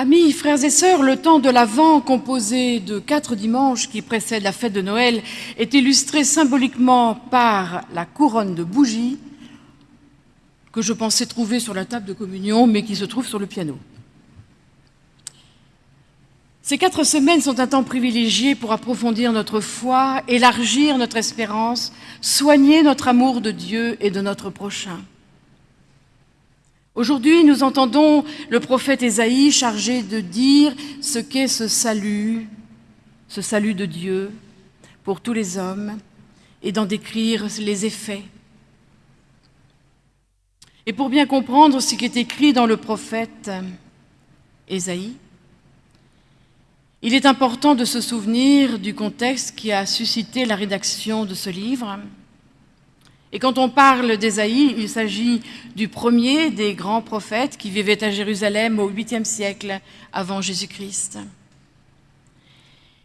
Amis, frères et sœurs, le temps de l'Avent, composé de quatre dimanches qui précèdent la fête de Noël, est illustré symboliquement par la couronne de bougies que je pensais trouver sur la table de communion, mais qui se trouve sur le piano. Ces quatre semaines sont un temps privilégié pour approfondir notre foi, élargir notre espérance, soigner notre amour de Dieu et de notre prochain. Aujourd'hui, nous entendons le prophète Ésaïe chargé de dire ce qu'est ce salut, ce salut de Dieu pour tous les hommes, et d'en décrire les effets. Et pour bien comprendre ce qui est écrit dans le prophète Ésaïe, il est important de se souvenir du contexte qui a suscité la rédaction de ce livre, et quand on parle d'Ésaïe, il s'agit du premier des grands prophètes qui vivait à Jérusalem au 8e siècle avant Jésus-Christ.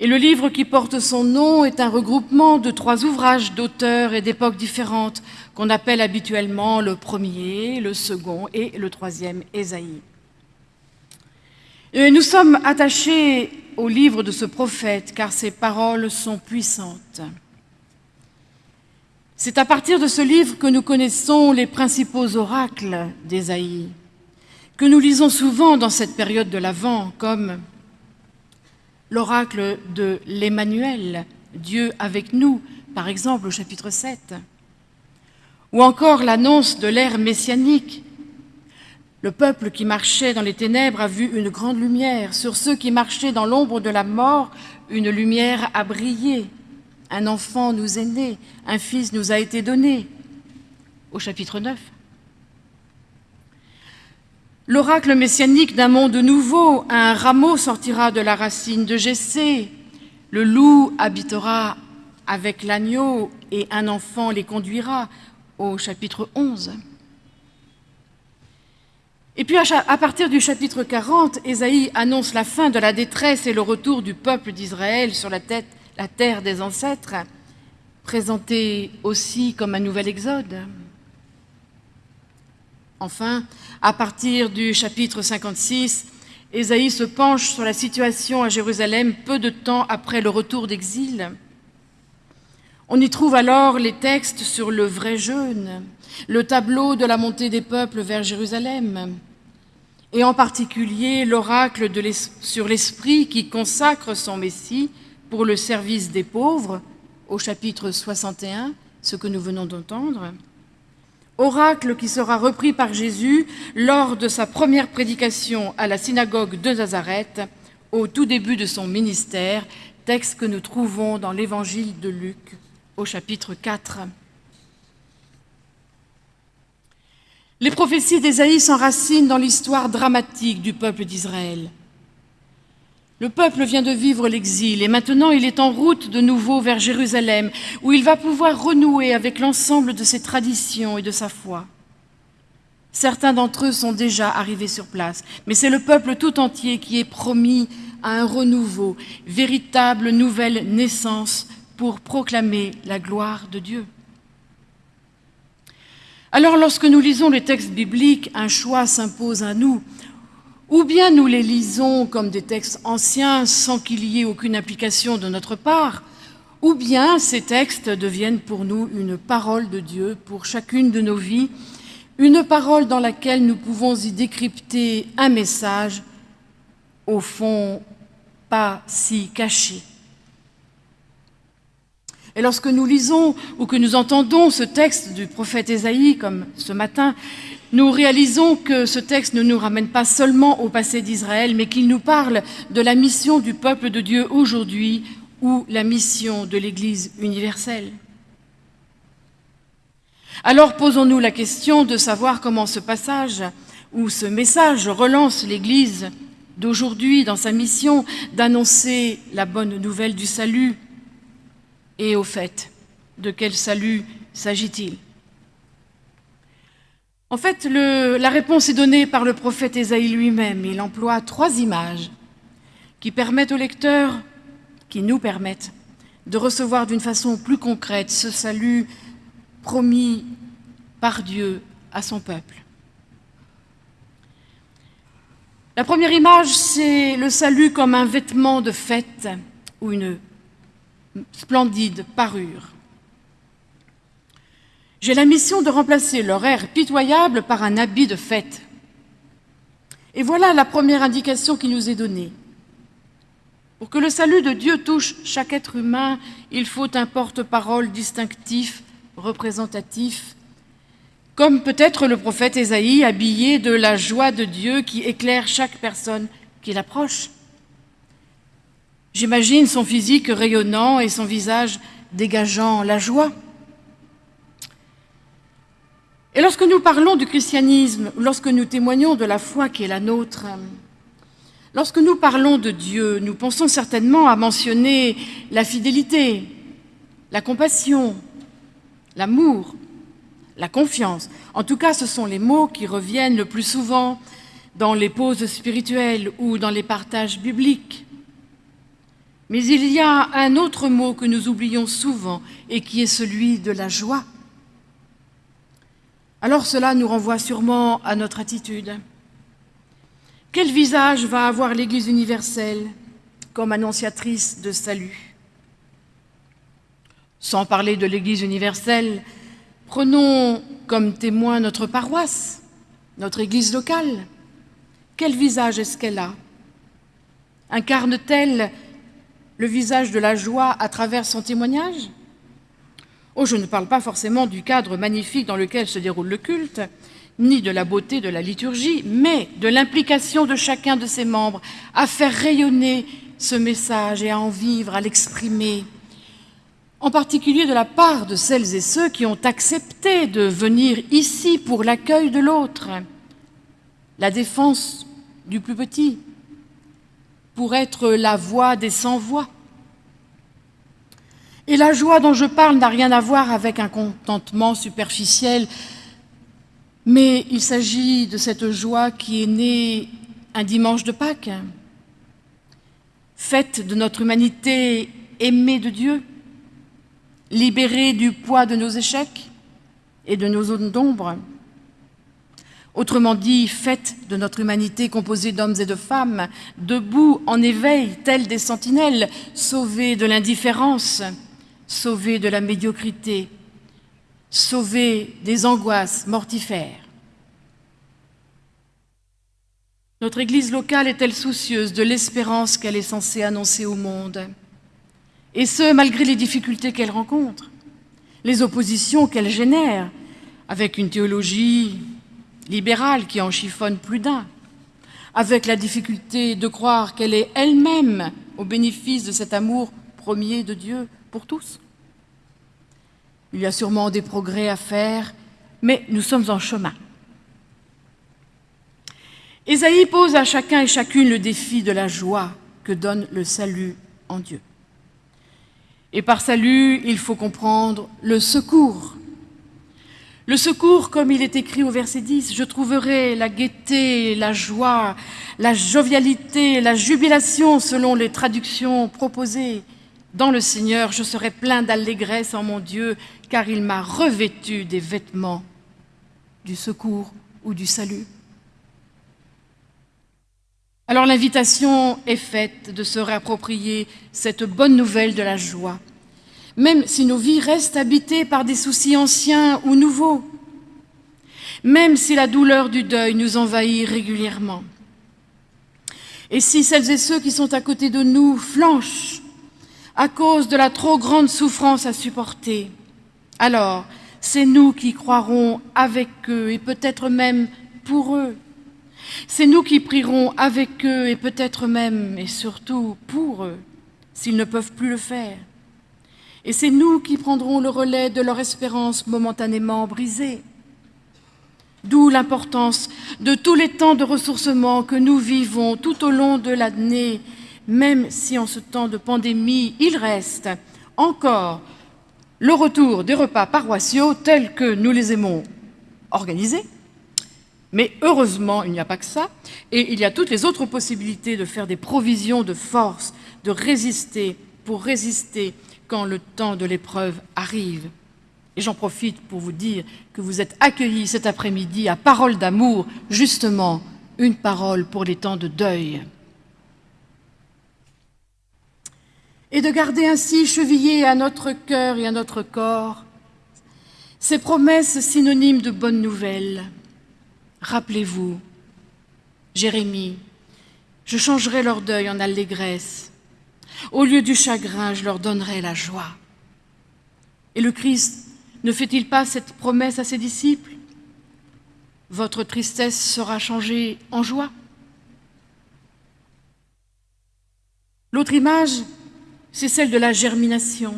Et le livre qui porte son nom est un regroupement de trois ouvrages d'auteurs et d'époques différentes qu'on appelle habituellement le premier, le second et le troisième Ésaïe. Nous sommes attachés au livre de ce prophète car ses paroles sont puissantes. C'est à partir de ce livre que nous connaissons les principaux oracles d'Ésaïe, que nous lisons souvent dans cette période de l'Avent, comme l'oracle de l'Emmanuel, Dieu avec nous, par exemple au chapitre 7, ou encore l'annonce de l'ère messianique. Le peuple qui marchait dans les ténèbres a vu une grande lumière, sur ceux qui marchaient dans l'ombre de la mort, une lumière a brillé. Un enfant nous est né, un fils nous a été donné, au chapitre 9. L'oracle messianique d'un monde nouveau, un rameau sortira de la racine de Jessé, le loup habitera avec l'agneau et un enfant les conduira, au chapitre 11. Et puis à partir du chapitre 40, Ésaïe annonce la fin de la détresse et le retour du peuple d'Israël sur la tête la terre des ancêtres, présentée aussi comme un nouvel exode. Enfin, à partir du chapitre 56, Ésaïe se penche sur la situation à Jérusalem peu de temps après le retour d'exil. On y trouve alors les textes sur le vrai jeûne, le tableau de la montée des peuples vers Jérusalem, et en particulier l'oracle sur l'Esprit qui consacre son Messie pour le service des pauvres, au chapitre 61, ce que nous venons d'entendre, oracle qui sera repris par Jésus lors de sa première prédication à la synagogue de Nazareth, au tout début de son ministère, texte que nous trouvons dans l'évangile de Luc, au chapitre 4. Les prophéties d'Ésaïe s'enracinent dans l'histoire dramatique du peuple d'Israël. Le peuple vient de vivre l'exil et maintenant il est en route de nouveau vers Jérusalem, où il va pouvoir renouer avec l'ensemble de ses traditions et de sa foi. Certains d'entre eux sont déjà arrivés sur place, mais c'est le peuple tout entier qui est promis à un renouveau, véritable nouvelle naissance pour proclamer la gloire de Dieu. Alors lorsque nous lisons les textes bibliques, un choix s'impose à nous. Ou bien nous les lisons comme des textes anciens sans qu'il y ait aucune application de notre part, ou bien ces textes deviennent pour nous une parole de Dieu pour chacune de nos vies, une parole dans laquelle nous pouvons y décrypter un message, au fond pas si caché. Et lorsque nous lisons ou que nous entendons ce texte du prophète Ésaïe, comme ce matin, nous réalisons que ce texte ne nous ramène pas seulement au passé d'Israël, mais qu'il nous parle de la mission du peuple de Dieu aujourd'hui ou la mission de l'Église universelle. Alors posons-nous la question de savoir comment ce passage ou ce message relance l'Église d'aujourd'hui dans sa mission d'annoncer la bonne nouvelle du salut. Et au fait, de quel salut s'agit-il? En fait, la réponse est donnée par le prophète Ésaïe lui-même. Il emploie trois images qui permettent au lecteur, qui nous permettent de recevoir d'une façon plus concrète ce salut promis par Dieu à son peuple. La première image, c'est le salut comme un vêtement de fête ou une splendide parure. J'ai la mission de remplacer leur air pitoyable par un habit de fête. Et voilà la première indication qui nous est donnée. Pour que le salut de Dieu touche chaque être humain, il faut un porte-parole distinctif, représentatif, comme peut-être le prophète Ésaïe habillé de la joie de Dieu qui éclaire chaque personne qui l'approche. J'imagine son physique rayonnant et son visage dégageant la joie. Et lorsque nous parlons du christianisme, lorsque nous témoignons de la foi qui est la nôtre, lorsque nous parlons de Dieu, nous pensons certainement à mentionner la fidélité, la compassion, l'amour, la confiance. En tout cas, ce sont les mots qui reviennent le plus souvent dans les pauses spirituelles ou dans les partages bibliques. Mais il y a un autre mot que nous oublions souvent et qui est celui de la joie. Alors cela nous renvoie sûrement à notre attitude. Quel visage va avoir l'Église universelle comme annonciatrice de salut? Sans parler de l'Église universelle, Prenons comme témoin notre paroisse, notre église locale. Quel visage est-ce qu'elle a? Incarne-t-elle le visage de la joie à travers son témoignage? Oh, je ne parle pas forcément du cadre magnifique dans lequel se déroule le culte, ni de la beauté de la liturgie, mais de l'implication de chacun de ses membres à faire rayonner ce message et à en vivre, à l'exprimer, en particulier de la part de celles et ceux qui ont accepté de venir ici pour l'accueil de l'autre, la défense du plus petit, pour être la voix des sans-voix. Et la joie dont je parle n'a rien à voir avec un contentement superficiel, mais il s'agit de cette joie qui est née un dimanche de Pâques, fête de notre humanité aimée de Dieu, libérés du poids de nos échecs et de nos zones d'ombre. Autrement dit, fête de notre humanité composée d'hommes et de femmes, debout en éveil, tels des sentinelles, sauvés de l'indifférence, sauvés de la médiocrité, sauvés des angoisses mortifères. Notre Église locale est-elle soucieuse de l'espérance qu'elle est censée annoncer au monde? Et ce, malgré les difficultés qu'elle rencontre, les oppositions qu'elle génère, avec une théologie libérale qui en chiffonne plus d'un, avec la difficulté de croire qu'elle est elle-même au bénéfice de cet amour premier de Dieu pour tous. Il y a sûrement des progrès à faire, mais nous sommes en chemin. Ésaïe pose à chacun et chacune le défi de la joie que donne le salut en Dieu. Et par salut, il faut comprendre le secours. Le secours, comme il est écrit au verset 10, je trouverai la gaieté, la joie, la jovialité, la jubilation selon les traductions proposées. Dans le Seigneur, je serai plein d'allégresse en mon Dieu, car il m'a revêtu des vêtements du secours ou du salut. Alors l'invitation est faite de se réapproprier cette bonne nouvelle de la joie, même si nos vies restent habitées par des soucis anciens ou nouveaux, même si la douleur du deuil nous envahit régulièrement. Et si celles et ceux qui sont à côté de nous flanchent à cause de la trop grande souffrance à supporter, alors c'est nous qui croirons avec eux et peut-être même pour eux c'est nous qui prierons avec eux et peut-être même et surtout pour eux, s'ils ne peuvent plus le faire. Et c'est nous qui prendrons le relais de leur espérance momentanément brisée. D'où l'importance de tous les temps de ressourcement que nous vivons tout au long de l'année, même si en ce temps de pandémie, il reste encore le retour des repas paroissiaux tels que nous les aimons organisés, mais heureusement, il n'y a pas que ça, et il y a toutes les autres possibilités de faire des provisions de force, de résister, pour résister quand le temps de l'épreuve arrive. Et j'en profite pour vous dire que vous êtes accueillis cet après-midi à Parole d'amour, justement une parole pour les temps de deuil. Et de garder ainsi chevillé à notre cœur et à notre corps ces promesses synonymes de bonnes nouvelles. Rappelez-vous, Jérémie, je changerai leur deuil en allégresse. Au lieu du chagrin, je leur donnerai la joie. Et le Christ ne fait-il pas cette promesse à ses disciples? Votre tristesse sera changée en joie. L'autre image, c'est celle de la germination.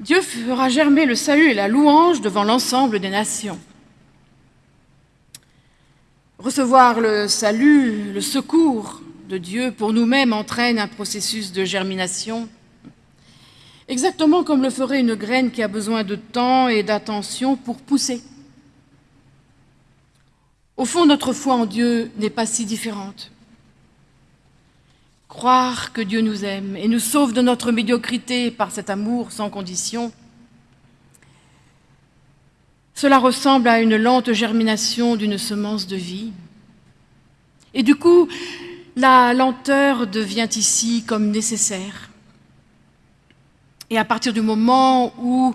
Dieu fera germer le salut et la louange devant l'ensemble des nations. Recevoir le salut, le secours de Dieu pour nous-mêmes entraîne un processus de germination, exactement comme le ferait une graine qui a besoin de temps et d'attention pour pousser. Au fond, notre foi en Dieu n'est pas si différente. Croire que Dieu nous aime et nous sauve de notre médiocrité par cet amour sans condition, cela ressemble à une lente germination d'une semence de vie. Et du coup, la lenteur devient ici comme nécessaire. Et à partir du moment où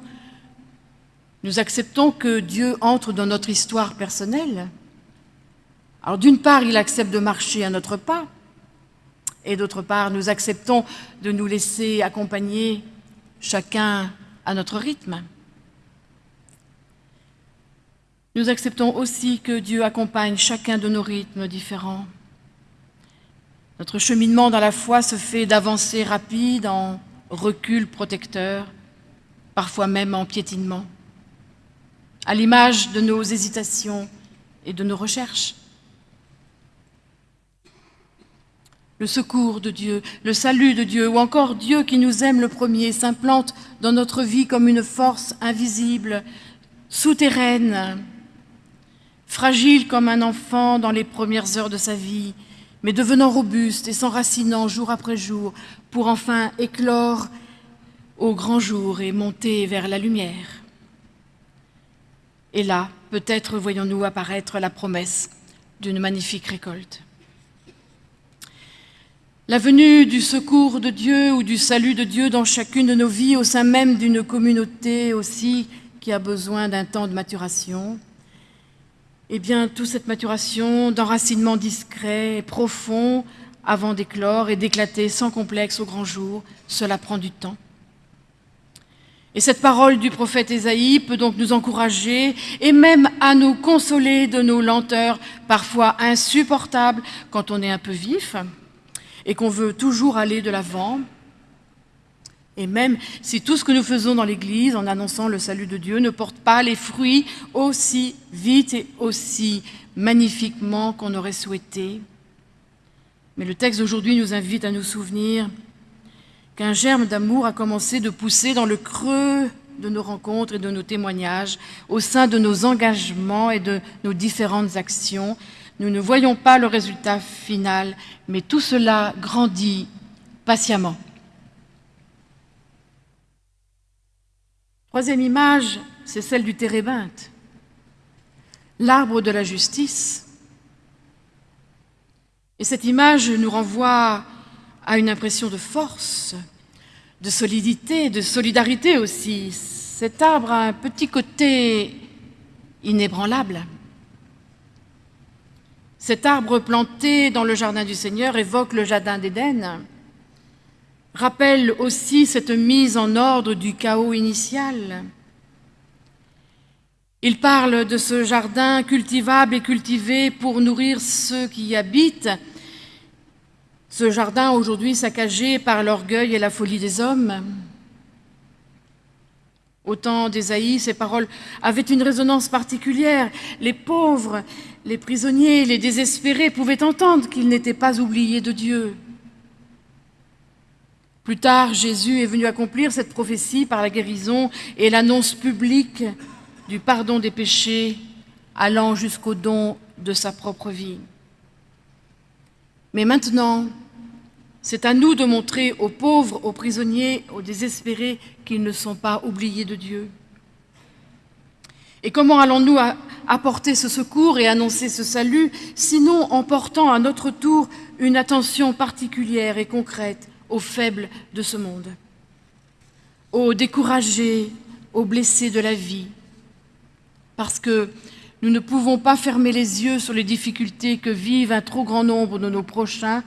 nous acceptons que Dieu entre dans notre histoire personnelle, alors d'une part, il accepte de marcher à notre pas, et d'autre part, nous acceptons de nous laisser accompagner chacun à notre rythme. Nous acceptons aussi que Dieu accompagne chacun de nos rythmes différents. Notre cheminement dans la foi se fait d'avancées rapides en recul protecteur, parfois même en piétinement, à l'image de nos hésitations et de nos recherches. Le secours de Dieu, le salut de Dieu, ou encore Dieu qui nous aime le premier, s'implante dans notre vie comme une force invisible, souterraine, fragile comme un enfant dans les premières heures de sa vie, mais devenant robuste et s'enracinant jour après jour pour enfin éclore au grand jour et monter vers la lumière. Et là, peut-être voyons-nous apparaître la promesse d'une magnifique récolte. La venue du secours de Dieu ou du salut de Dieu dans chacune de nos vies, au sein même d'une communauté aussi qui a besoin d'un temps de maturation, eh bien, toute cette maturation d'enracinement discret et profond avant d'éclore et d'éclater sans complexe au grand jour, cela prend du temps. Et cette parole du prophète Ésaïe peut donc nous encourager et même à nous consoler de nos lenteurs, parfois insupportables quand on est un peu vif et qu'on veut toujours aller de l'avant, et même si tout ce que nous faisons dans l'Église en annonçant le salut de Dieu ne porte pas les fruits aussi vite et aussi magnifiquement qu'on aurait souhaité, mais le texte d'aujourd'hui nous invite à nous souvenir qu'un germe d'amour a commencé de pousser dans le creux de nos rencontres et de nos témoignages, au sein de nos engagements et de nos différentes actions. Nous ne voyons pas le résultat final, mais tout cela grandit patiemment. Troisième image, c'est celle du térébinthe, l'arbre de la justice. Et cette image nous renvoie à une impression de force, de solidité, de solidarité aussi. Cet arbre a un petit côté inébranlable. Cet arbre planté dans le jardin du Seigneur évoque le jardin d'Éden, rappelle aussi cette mise en ordre du chaos initial. Il parle de ce jardin cultivable et cultivé pour nourrir ceux qui y habitent. Ce jardin aujourd'hui saccagé par l'orgueil et la folie des hommes. Au temps d'Ésaïe, ces paroles avaient une résonance particulière. Les pauvres, les prisonniers, les désespérés pouvaient entendre qu'ils n'étaient pas oubliés de Dieu. Plus tard, Jésus est venu accomplir cette prophétie par la guérison et l'annonce publique du pardon des péchés allant jusqu'au don de sa propre vie. Mais maintenant, c'est à nous de montrer aux pauvres, aux prisonniers, aux désespérés qu'ils ne sont pas oubliés de Dieu. Et comment allons-nous apporter ce secours et annoncer ce salut, sinon en portant à notre tour une attention particulière et concrète aux faibles de ce monde, aux découragés, aux blessés de la vie, parce que nous ne pouvons pas fermer les yeux sur les difficultés que vivent un trop grand nombre de nos prochains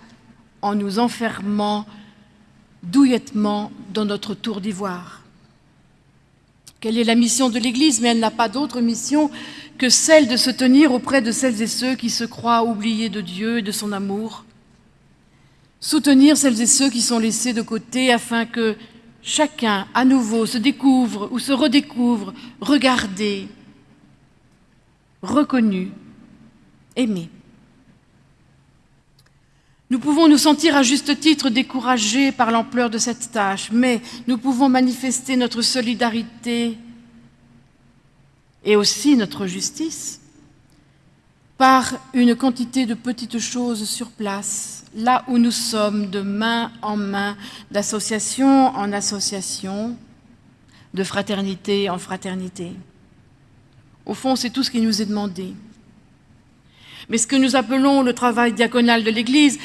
en nous enfermant douillettement dans notre tour d'ivoire. Quelle est la mission de l'Église? Mais elle n'a pas d'autre mission que celle de se tenir auprès de celles et ceux qui se croient oubliés de Dieu et de son amour. Soutenir celles et ceux qui sont laissés de côté afin que chacun à nouveau se découvre ou se redécouvre, regardé, reconnu, aimé. Nous pouvons nous sentir à juste titre découragés par l'ampleur de cette tâche, mais nous pouvons manifester notre solidarité et aussi notre justice par une quantité de petites choses sur place, là où nous sommes de main en main, d'association en association, de fraternité en fraternité. Au fond, c'est tout ce qui nous est demandé. Mais ce que nous appelons le travail diaconal de l'Église,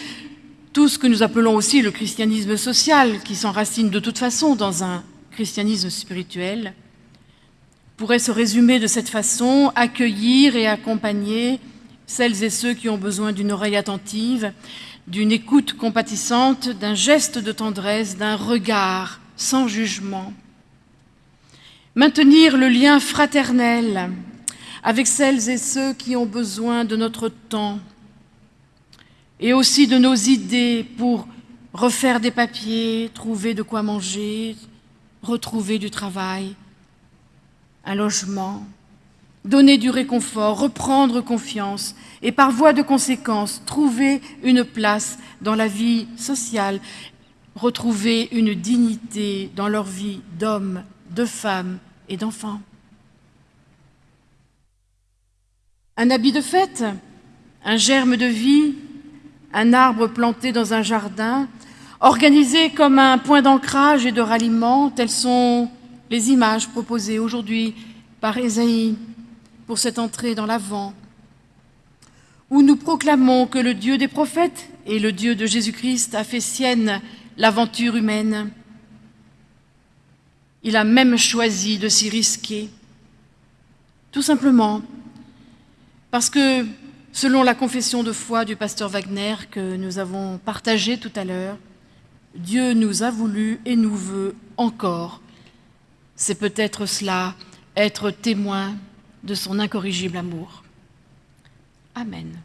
tout ce que nous appelons aussi le christianisme social, qui s'enracine de toute façon dans un christianisme spirituel, pourrait se résumer de cette façon, accueillir et accompagner celles et ceux qui ont besoin d'une oreille attentive, d'une écoute compatissante, d'un geste de tendresse, d'un regard sans jugement. Maintenir le lien fraternel avec celles et ceux qui ont besoin de notre temps et aussi de nos idées pour refaire des papiers, trouver de quoi manger, retrouver du travail, un logement, donner du réconfort, reprendre confiance et par voie de conséquence trouver une place dans la vie sociale, retrouver une dignité dans leur vie d'hommes, de femmes et d'enfants. Un habit de fête, un germe de vie, un arbre planté dans un jardin, organisé comme un point d'ancrage et de ralliement, telles sont les images proposées aujourd'hui par Ésaïe pour cette entrée dans l'Avent, où nous proclamons que le Dieu des prophètes et le Dieu de Jésus-Christ a fait sienne l'aventure humaine. Il a même choisi de s'y risquer, tout simplement parce que, selon la confession de foi du pasteur Wagner que nous avons partagée tout à l'heure, Dieu nous a voulu et nous veut encore. C'est peut-être cela, être témoin de son incorrigible amour. Amen.